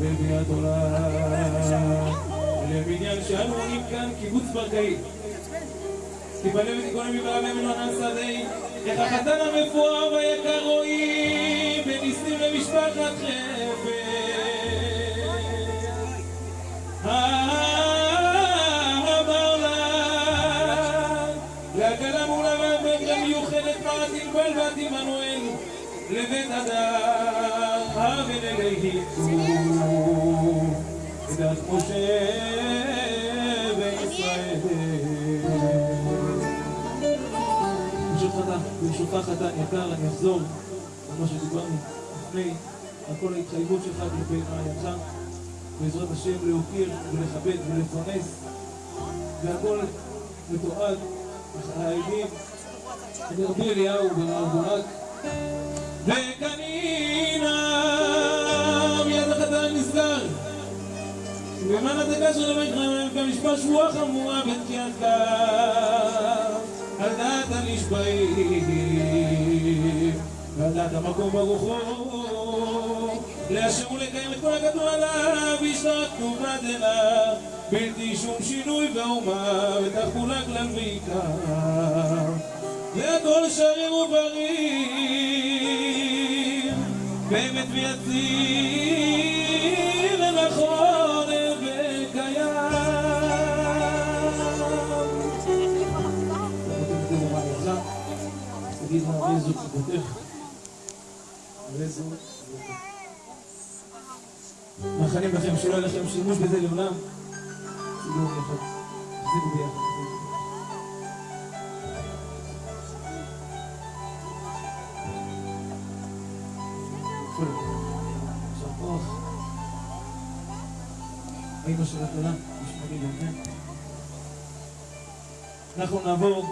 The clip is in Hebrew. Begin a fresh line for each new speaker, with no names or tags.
ושבע בביאת עולם לבניין שאנו עונים כאן קיבוץ ברקאי תיבנה ותיכונן מבעלה ממנוענן שדי איך החתן המפואר והיקר רואים בניסים למשפחת חפץ אמר לה להקלה מולה והבגרה מיוחדת מעט ענבל בת עמנואל לבית הדר וישראל ברשותך, חתן יקר, אני אחזור על מה שדיברנו לפני, על כל ההתחייבות שלך כלפי רעייתך, בעזרת השם להוקיר ולכבד ולפרנס, והכל מתועד, העדים, רבי אליהו ברק, ובזמן הדקה של רבי חיים כמשפט שבועה חמורה בתקיעת כף על דעת הנשבעים ועל דעת המקום ברוחו לאשר ולקיים את כל הכתוב עליו וישתת כתובה דלה בלתי שום שינוי ואומה ותחולה כלל ועיקר והכל שריר ובריא באמת ויציב אבי זו כבודך? ואיזו מאחלים לכם שלא יהיה לכם שימוש בזה לעולם? תדעו ביחד, תחזיקו ביחד האמא של התורה, נשמע לי באמת אנחנו נעבור?